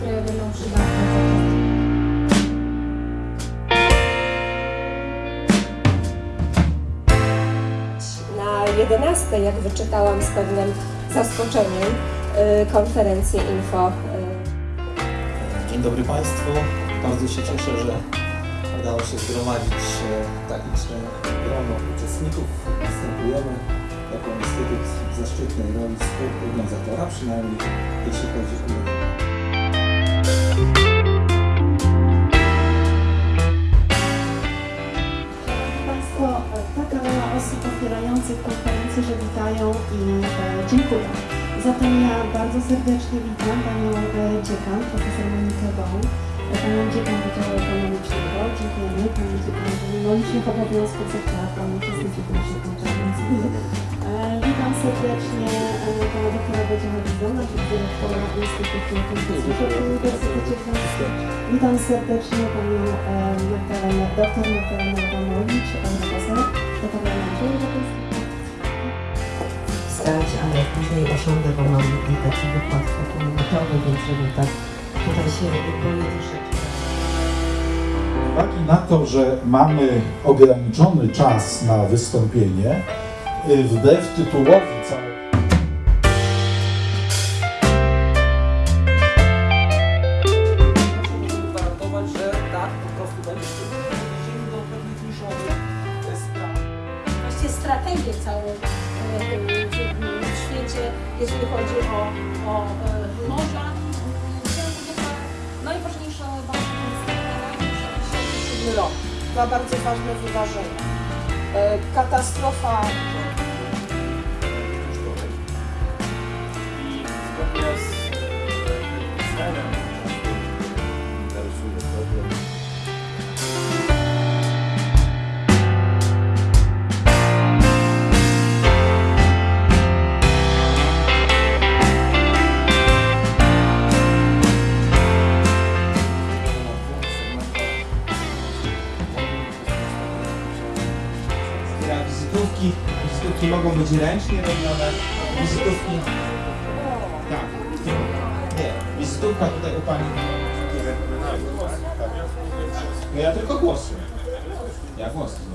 które będą przydatne. Na 11, jak wyczytałam z pewnym zaskoczeniem, y, konferencję info. y, Dzień dobry Państwu. Bardzo się cieszę, że udało się zgromadzić tak liczne grono uczestników. Występujemy jako Instytut w zaszczytnej roli współorganizatora, przynajmniej jeśli chodzi o Państwo, taka rola osób otwierających konferencję, że witają i e, dziękują. Zatem ja bardzo serdecznie witam Panią Dziekan, profesor Monikę Boł, e, Panią Dziekan Wydziału Ekonomicznego. Dziękujemy Pani Dziekan, że mimo licznych obowiązków zechciała Pani uczestniczyć w naszej konferencji. Witam serdecznie e, Pana doktora Wojciecha Wizdona, dyrektora Instytutu Konstytucji w Uniwersytecie Gdańskim. Witam serdecznie Panią e, Magdalenę, doktor Magdalenę Adamowicz, e, profesor do Parlamentu Europejskiego. stać, ale później osiądę, bo mam taki wykład fotometowy, więc żeby tak tutaj się. Z uwagi na to, że mamy ograniczony czas na wystąpienie, y, wbrew tytułowi całego możemy gwarantować, że tak po prostu będzie. Przejdziemy do pewnych niszowych e, strategię całą e, w, w świecie, jeżeli chodzi o, o e, morza. 2007 rok. Dwa bardzo ważne wydarzenia. E, Katastrofa być ręcznie robione, wizytówki... Tak. Nie, wizytówka tutaj u Pani... No ja tylko głosuję. Ja głosuję.